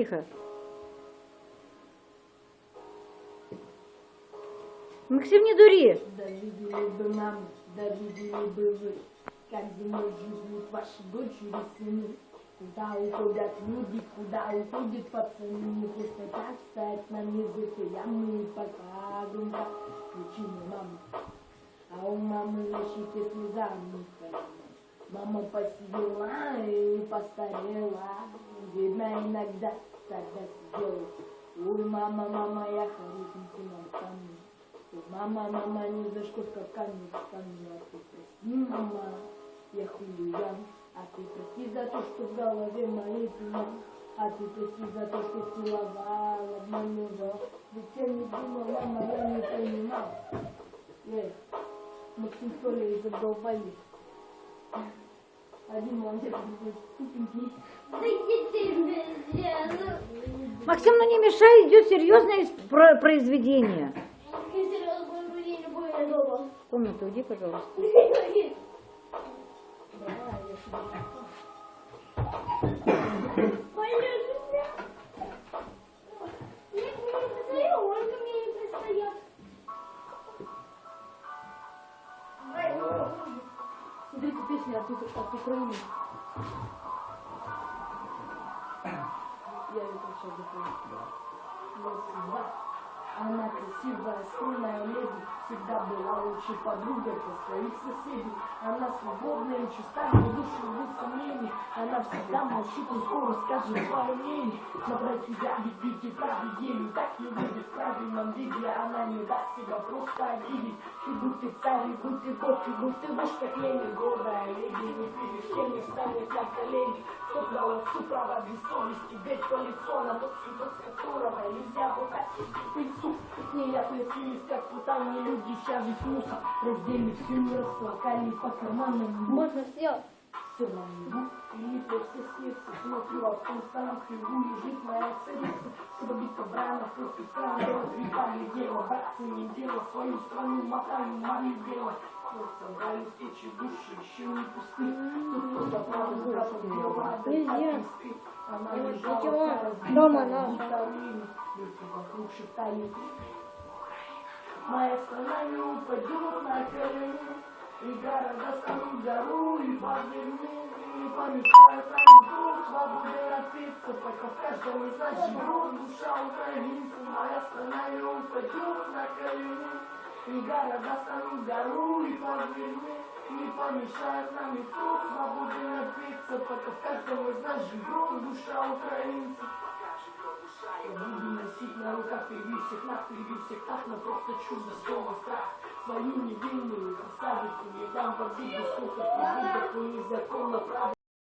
Тихо. Максим, не дури. Дожили бы нам, дожили бы вы, как зимой живут ваши дочери сыны. Куда уходят люди, куда уходят пацаны, не просто так встать на язык, и ямы пока громко причины мамы. А у мамы на щеке слеза не Мама посидела и постарела, видно иногда тогда сидела. Ой, мама, мама, я хорошенький на камне. Мама, мама, ни за что не встану, а ты прости, мама, я хулиган. А ты прости за то, что в голове моей туман. А ты прости за то, что целовал, обманывал. Ведь я не думал, мама, я не понимал. Эх, Максим из задолбали. Максим, ну не мешай, идет серьезное произведение. В комнату уйди, пожалуйста. Песня от, от Украины. Я это. Раз, два. Она красивая, стройная леди, всегда была лучшей подругой для своих соседей. Она свободная и чиста, но душу без сомнений. Она всегда молчит, но скоро скажет свое мнение. Про тебя ведите правду ею, так не в правильном виде. Она не даст себя просто обидеть. Будь ты царь, будь ты и будь ты муж, как лень, гордая леди. Не перед не станет на колени. Кто дал отцу право без совести, бить по лицу, на тот цветок, с которого нельзя выкатить пыльцу. Не я плесились, как путанные люди, сейчас же мусор. Раздели всю мир, расплакали по карманам. Можно сделать. На небу, и после сердца Смотрю, а в том старом хлебу лежит моя царица Чтобы биться брана против стран Делать грибами дело, братцы не дело Свою страну мотаю, мою дело Сердце брали встречи души, еще не пусты Тут кто за право брату дело, а Нельзя. не спит Она лежала Дома руины. Люди вокруг шептали Моя страна не упадет на колени и города станут гору и подземны, и помешают нам вдруг свободы напиться, пока в каждом из нас живет душа украинца. Моя страна не упадет на колени, и города станут гору и подземны, и помешают нам и тут свободы напиться, пока в каждом из нас живет душа украинца. Буду носить на руках нас, впереди всех так, но просто чудо слово. Свою невинную красавицу не дам сколько побить, такой незаконно правда.